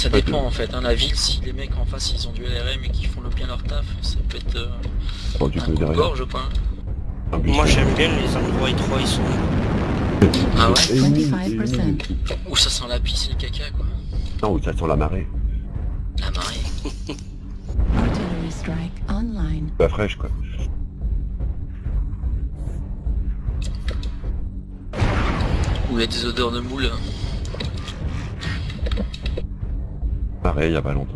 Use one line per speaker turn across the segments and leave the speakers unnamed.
Ça
Pas
dépend en fait. Hein, la ville, si les mecs en face ils ont du LRM et qu'ils font le bien leur taf, ça peut être euh,
Oh, du
un
coup,
coup de gorge quoi.
Un bus.
Moi j'aime bien les endroits étroits, ils sont...
Ah ouais?
Et une mine,
25%.
et une mine aussi.
Où ça sent la pisse et le caca quoi.
Non, où ça sent la marée.
La marée.
Artillery strike online.
Pas fraîche, quoi.
Où il y a des odeurs de moule.
Pareil, il y a pas longtemps.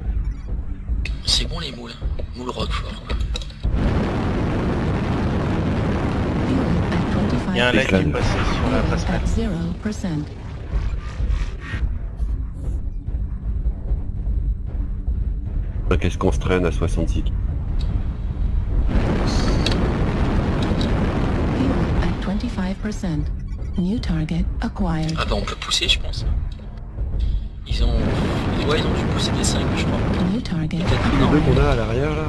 C'est bon les moules. Moules roquefort quoi.
Fuel at 25%.
Il y a un lac qui est passé sur la passerelle.
at 0%.
Enfin, Qu'est-ce qu'on se traîne à 66
Fuel at 25%. New target acquired.
Ah bah on peut pousser je pense. Ils ont... Ouais ils ont dû pousser des 5 je crois.
Les deux qu'on a à l'arrière, là...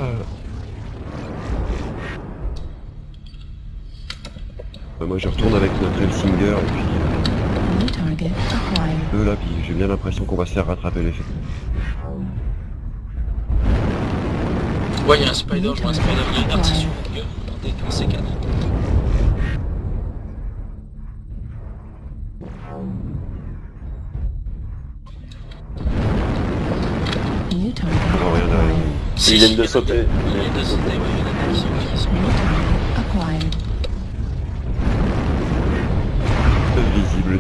Bah, moi, je retourne avec notre Elsinger, et puis...
New target acquired.
euh, Eux, là, puis j'ai bien l'impression qu'on va se faire rattraper les faits.
Ouais il y a un spider, je vois un spider, il y a une artiste sur mon gueule. Attendez, Si,
ils viennent de sauter.
Il vient de sauter, oui, il y a qui qui
Visible.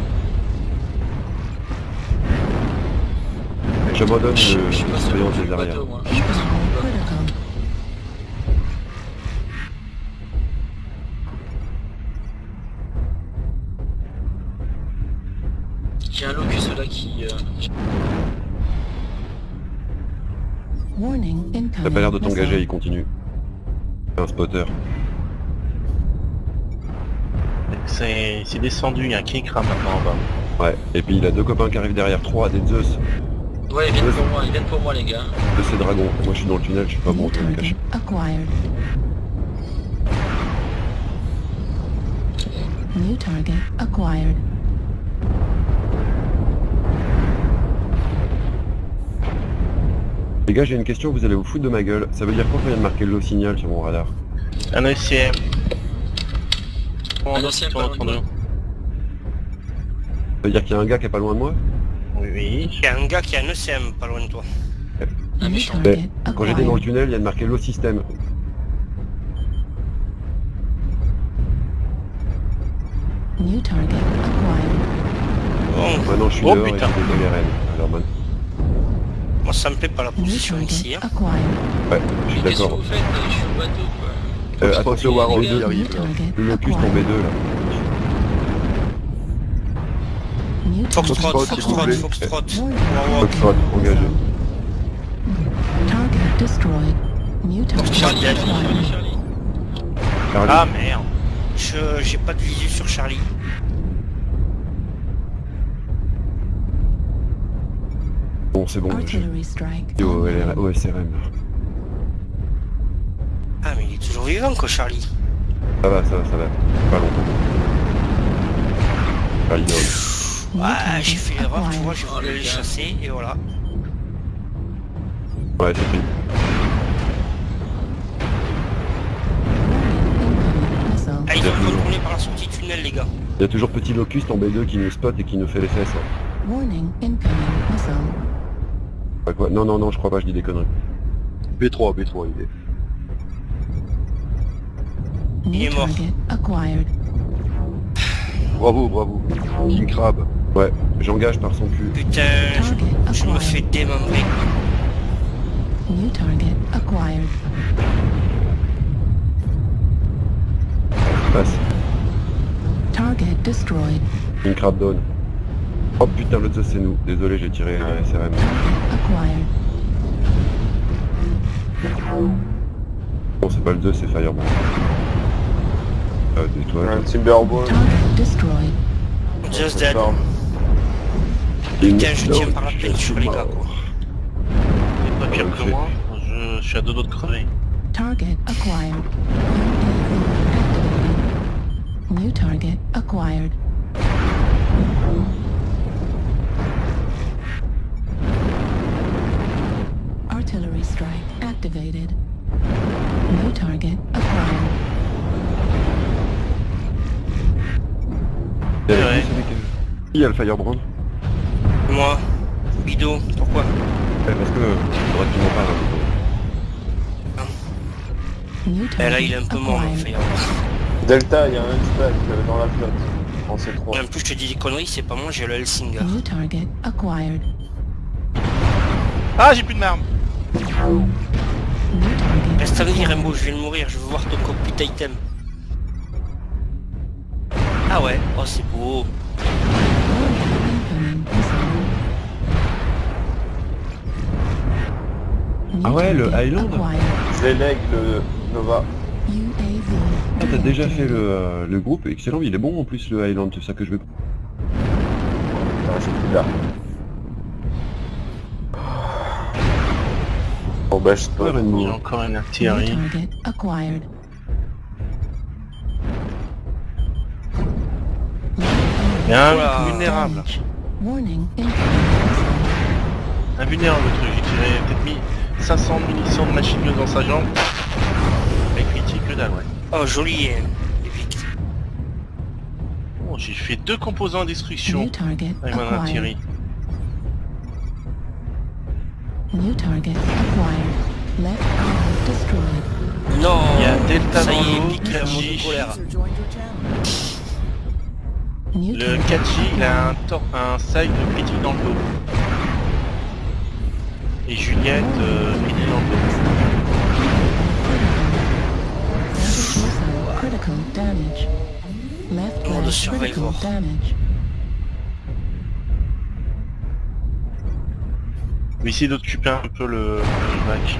J'abandonne le surveillance des arrières.
J'ai un locus là qui... Euh,
T'as pas l'air de t'engager, il continue. C'est un spotter.
C'est descendu, il y a un Kikra maintenant en bas.
Ouais. Et puis il a deux copains qui arrivent derrière, trois, des Zeus.
Ouais, ils viennent pour moi, ils viennent pour moi les gars.
De ces dragons. Moi je suis dans le tunnel, je suis pas bon, je me
target
cacher.
acquired. New target acquired.
Les gars, j'ai une question, vous allez vous foutre de ma gueule. Ça veut dire quoi quand il vient de marquer le signal sur mon radar
Un ECM.
Un ECM pas loin de moi.
Ça veut dire qu'il y a un gars qui est pas loin de moi
Oui, oui.
Il y a un gars qui a un ECM pas loin de toi.
Un
New
méchant.
target
Quand j'étais dans le tunnel, il y a de marqué l'eau système.
New target acquired.
Bon,
Maintenant je suis
Oh,
dehors et
putain.
j'ai des LRM. Alors maintenant,
moi, ça me plaît pas la position ici. Hein.
Ouais, je suis d'accord.
Je. Euh,
euh, je
crois
que
le
Warhol
2
arrive.
Le Locus
tombé
2 là.
Foxtrot, Foxtrot, Foxtrot.
Foxtrot, engagé.
Target destroyed. Mutant.
Charlie.
Ah merde.
J'ai pas de visu sur Charlie.
Bon c'est bon, j'ai
Artillery strike.
au, au SRM.
Ah mais il est toujours vivant quoi Charlie.
Ça va, ça va, ça va. Pas longtemps. Charlie.
New
Ouais, j'ai fait l'erreur, tu vois, j'ai voulu les chasser et voilà.
Ouais, c'est pris.
Ah ils ont
toujours.
retourné par la sortie tunnel les gars.
Il y a toujours petit locust en B2 qui nous spot et qui nous fait les fesses. hein.
Warning incoming missile.
Pas quoi Non, non, non, je crois pas, je dis des conneries. B3, B3, il est.
Il
New
est mort.
target acquired.
Bravo, bravo. King Crab. Ouais, j'engage par son cul.
Putain, je, me fais démembrer.
New target acquired.
Passe.
Target destroyed.
King Crab down. Oh putain, l'autre c'est nous. Désolé, j'ai tiré un SRM. Bon, c'est pas le 2, c'est Fireball. Euh, des toiles.
Un
destroyed.
Just dead. Putain, je tiens par la
suis
sur les gars quoi.
C'est pas pire
Ok.
que moi. Je, suis à deux doigts de crever.
Target acquired. New target acquired. Strike activated. New target acquired.
Il y a-
Ouais.
celui qui- Qui a le Firebrand
Moi. Guido, pourquoi?
Ouais, Parce que euh, faudrait que tu m'en parles.
New
Eh
target
là, il est un peu mort, le.
Delta, il y a un hunchback euh, dans la flotte. En C3.
Et En plus, je te dis des conneries, c'est pas moi, j'ai le
acquired.
Ah, j'ai plus de
target
Reste à venir. Rainbow, je vais mourir, je veux voir ton cockpit item. Ah ouais, oh c'est beau.
Ah ouais, le Highland.
Je l'élègue le Nova.
Ah, t'as déjà fait le, euh, le groupe, excellent, il est bon en plus le Highland, c'est ça que je veux.
Ah, je
Ouais,
peux.
Bâche-toi,
l'ennemi. Encore une artillerie. Bien, oh
wow.
vulnérable. Invulnérable le truc, j'ai tiré peut-être mis 500 munitions de machine gun dans sa jambe. Et critique que dalle, ouais.
Oh, joli. Hein. Bon,
oh, j'ai fait deux composants à destruction avec mon artillerie.
New target acquired. Left arm destroyed.
Non
Il y a Delta
Ça
dans
est,
l'eau, Le Kachi, il a un, un side de critique dans le dos. Et Juliette, euh, critique dans le dos.
Critical damage. Left
Oh, le survivor.
Je vais essayer d'occuper un peu le, le bac.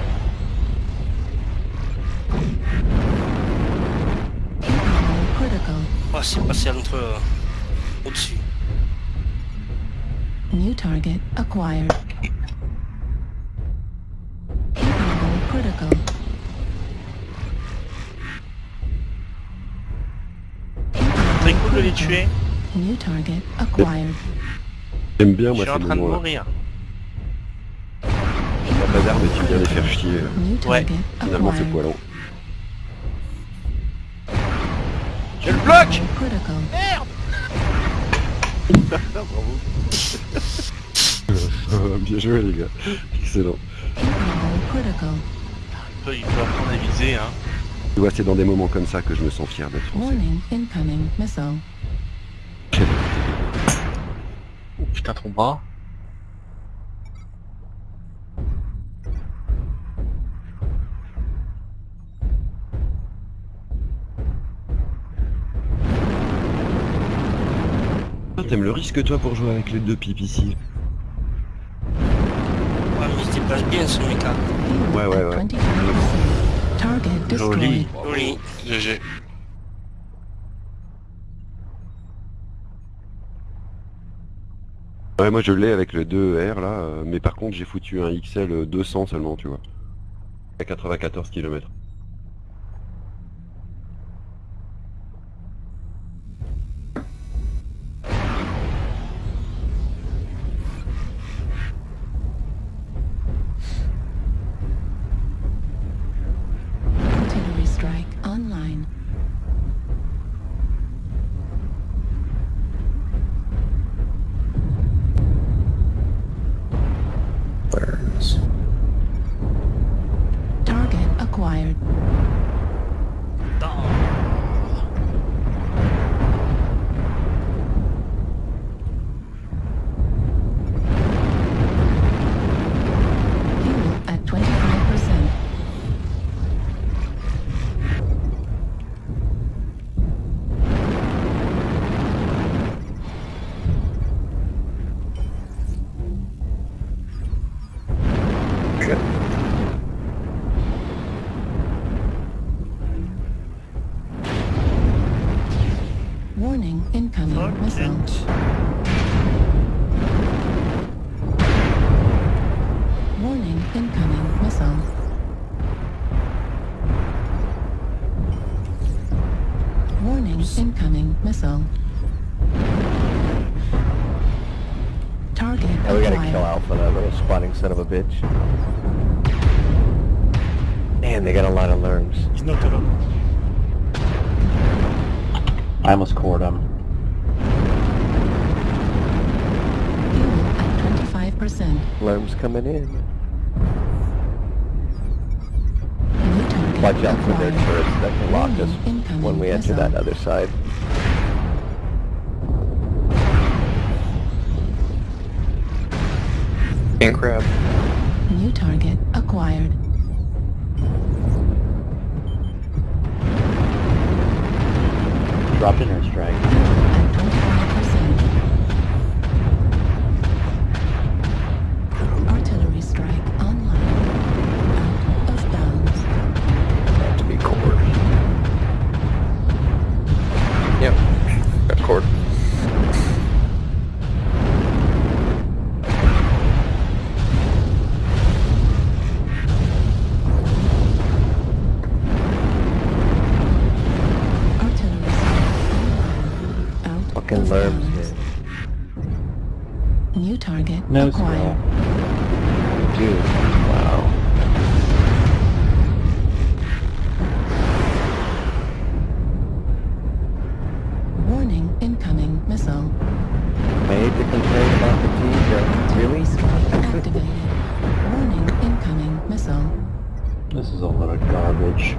Oh, c'est passé entre... euh, au-dessus.
New target acquired. Critical.
Très cool de les tuer.
New target acquired.
J'aime bien
Je
moi
suis en train de mourir.
Pas d'armes et tu viens les faire chier. euh,
Ouais.
Finalement c'est
acquired.
poilant.
Je le bloque
Critical.
Bien joué les gars. Excellent.
Il peut, il peut apprendre à viser, hein.
Tu vois, c'est dans des moments comme ça que je me sens fier d'être français.
Warning, incoming missile.
Oh putain, ton bras.
T'aimes le risque toi pour jouer avec les deux pipes ici
Ouais, mais il se déplace bien, ce.
Fuel
Ouais, ouais, ouais.
25%. Target destroyed.
Joli.
Joli.
GG.
Ouais, moi je l'ai avec le 2R là, euh, mais par contre j'ai foutu un XL 200 seulement, tu vois. À 94 km.
Target
Yeah, we kill
acquired.
Alpha, that little squatting son of a bitch. Man, they got a lot of lerms.
He's not up.
I almost cored him.
Fuel at 25%.
Lerms coming in. Watch out for their
acquired.
turrets that can lock us when we enter that other side.
King crab.
New target acquired.
Dropped in airstrike.
Made to complain about the T-Joe.
Artillery
Really?
strike activated. Warning, incoming missile.
This is a lot of garbage.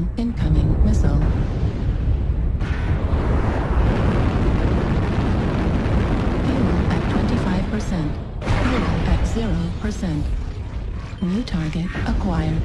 Warning, incoming missile. Fuel at 25%. Fuel at 0%. New target acquired.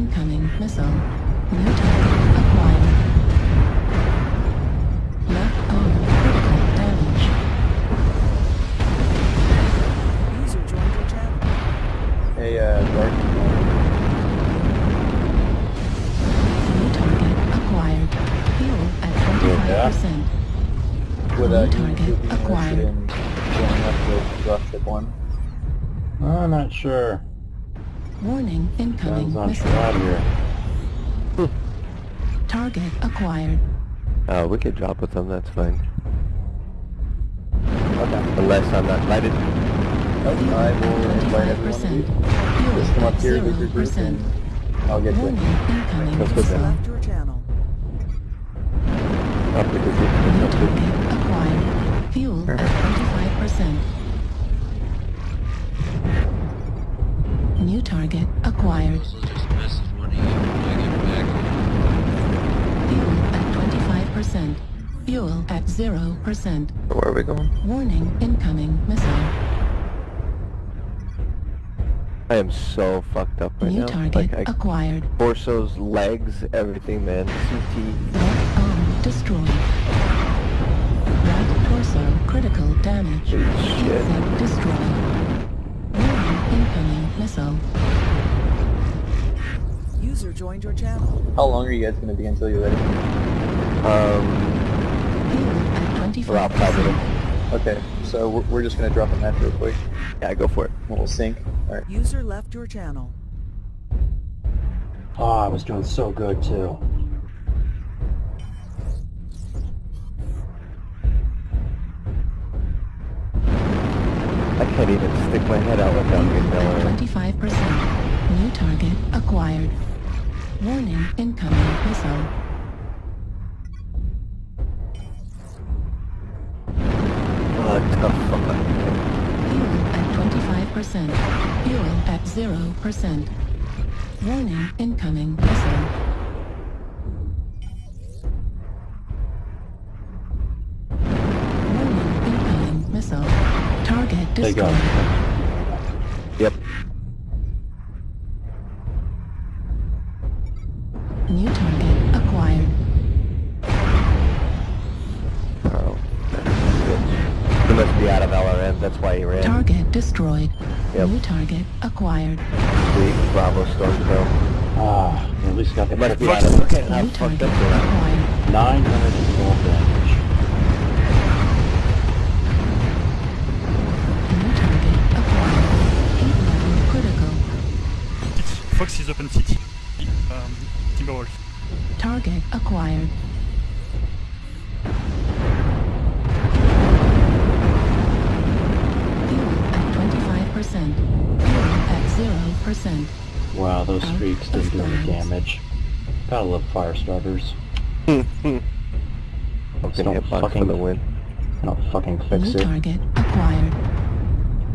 Incoming missile. New target acquired. Left arm critical damage. User joined chat.
Hey, uh, Dark.
New target acquired. Fuel at 25%.
Would, uh,
New target
be interested
acquired.
in joining up with Dropship One?
I'm not sure.
Warning, incoming missile.
here.
Target acquired.
Oh, we could drop with them, that's fine.
Okay.
Unless I'm not lighted.
Nope, I will invite everyone
25%.
you.
Fuel
Just come up here, get your group,
0%.
and I'll get
Warning,
you.
incoming
Let's go
missile.
down.
Left your channel.
Up because
New
it's
target acquired. Fuel at 25%. New target acquired.
Also just message money when I get back.
Fuel at 25%. Fuel at 0%.
Where are we going?
Warning, incoming missile.
I am so fucked up right
New
now.
target
Like, I,
acquired.
torsos, legs, everything, man. CT.
Left arm destroyed. Right torso critical damage.
Holy shit.
Exit destroyed. Warning, missile.
User joined your channel.
How long are you guys gonna be until you're ready?
Um,
Fuel at
around five
25%.
Okay, so we're, we're just gonna drop a match real quick.
Yeah, go for it.
We'll sync. Alright.
User left your channel.
Oh, I was doing so good too.
Can't even stick my head out without getting Miller.
25%. New target acquired. Warning, incoming missile.
What the fuck?
Fuel at 25%. Fuel at 0%. Warning, incoming missile. Target
There you go.
Yep.
New target acquired.
Oh, bitch. He must be out of LRM, that's why he ran.
Target destroyed.
Yep.
New target acquired.
Sweet, Bravo Stormcrow.
Ah, at least got the
It must be out of... Look at
New
fucked
target
up they are.
acquired.
Fox is open city. Um, Timberwolf.
Target acquired. Fuel at 25%. Fuel at 0%.
Wow, those
Out
streaks didn't do any damage. Gotta love fire starters.
Okay,
don't
hitbox for
fucking-
the win.
I don't fucking fix
New
it.
target acquired.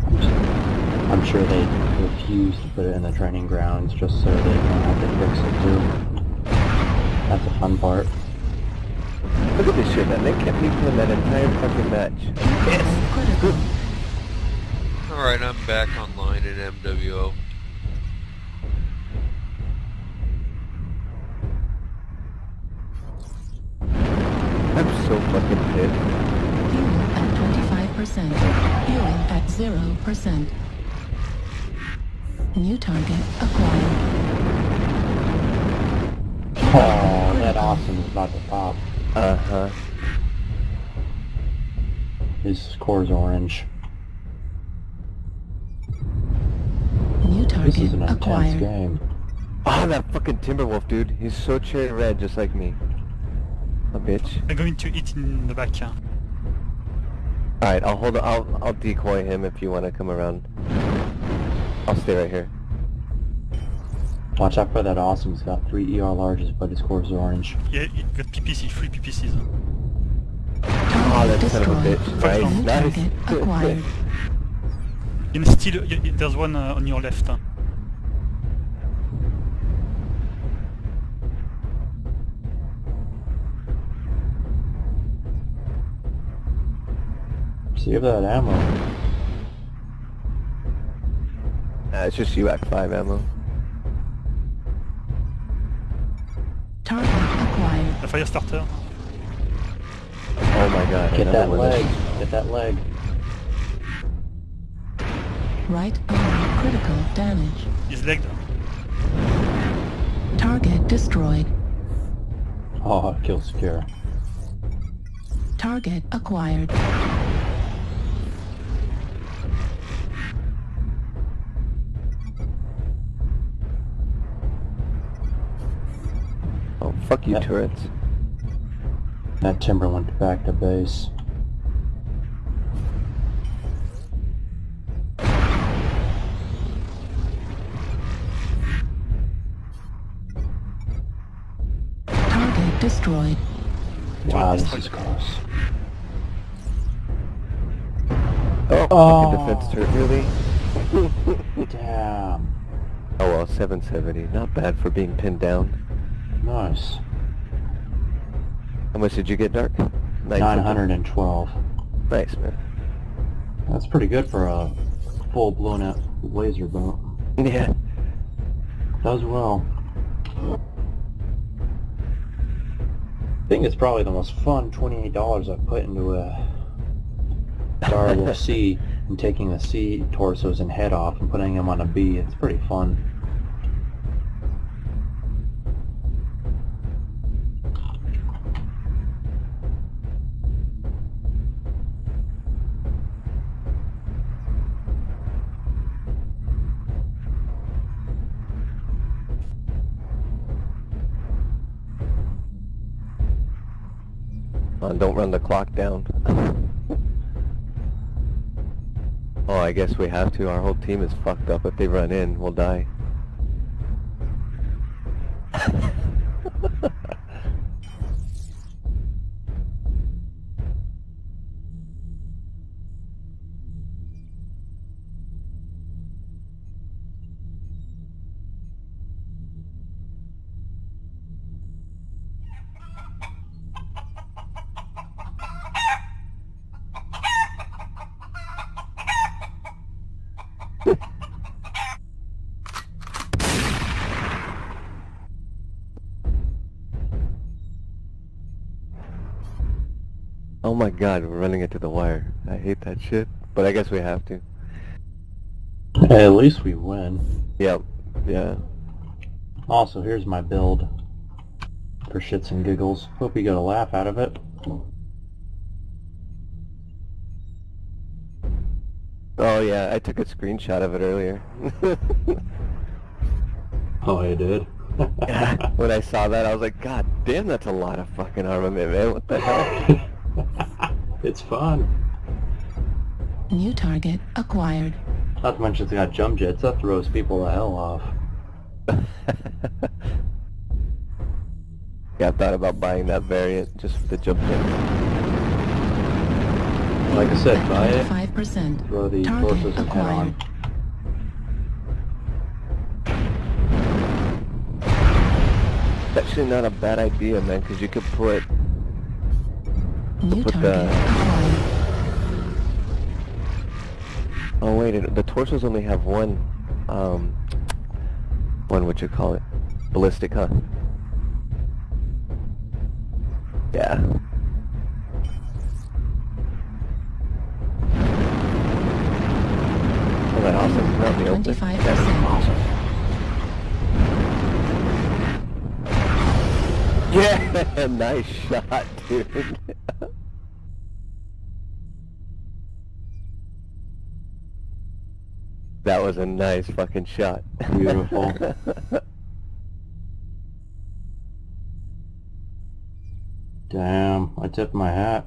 I'm, s- I'm sure they refuse to put it in the training grounds just so they don't have to fix it too. That's the fun part.
Look at this shit, man. They kept me playing that entire fucking match.
Heat level critical.
Alright, I'm back online in MWO.
I'm so fucking pissed.
Fuel at 25%. Fuel at 0%. New target acquired.
Oh, that awesome is about to pop.
Uh-huh.
His score's orange.
New
This is
target
an intense
acquired.
game.
Oh, that fucking Timberwolf, dude. He's so cherry red, just like me. A bitch.
I'm going to eat in the back. uh,
Alright, I'll hold I'll I'll decoy him if you want to come around. I'll stay right here.
Watch out for that awesome. He's got three ER larges, but his score's orange.
Yeah, it got PPC, three PPCs.
Oh, that son of a
destroyed.
bitch.
New
Nice,
target
nice.
acquired.
And still, y- y- there's one uh, on your left. uh.
Save that ammo.
Uh, it's just UAC 5 ammo.
Target acquired.
The fire starter.
Oh my god.
Get that
one.
leg. Get that leg.
Right arm critical damage.
His leg.
Target destroyed.
Oh, kill secure.
Target acquired.
Fuck you,
Yeah.
turrets.
That timber went back to base.
Target destroyed.
Wow, this is close.
Oh,
Oh.
fucking defense turret, really?
Damn.
Oh well, 770. Not bad for being pinned down.
Nice.
How much did you get, Dark? Nine
912.
Nice, man.
That's pretty good for a full blown out laser boat.
Yeah.
Does well. I think it's probably the most fun $28 I've put into a Direwolf C and taking the C torsos and head off and putting them on a B. It's pretty fun.
Uh, don't run the clock down. oh, I guess we have to. Our whole team is fucked up. If they run in, we'll die. Oh my god, we're running into the wire. I hate that shit. But I guess we have to.
Hey, at least we win.
Yep. Yeah.
Also, here's my build. For shits and giggles. Hope you got a laugh out of it.
Oh yeah, I took a screenshot of it earlier.
Oh, I did?
when I saw that, I was like, God damn, that's a lot of fucking armament, man. What the hell?
it's fun.
New target acquired.
Not to mention it's got jump jets. That throws people the hell off.
yeah, I thought about buying that variant just for the jump jet.
Like I said, buy it.
5%.
Throw the
Target
torsos and
acquired.
It's actually not a bad idea, man, because you could put
New
put the- Oh wait, it, the torsos only have one, um, one what you call it, ballistic, huh? Yeah. Oh, that awesome. Out the open.
25%.
Yeah, nice shot, dude. that was a nice fucking shot.
Beautiful. Damn, I tipped my hat.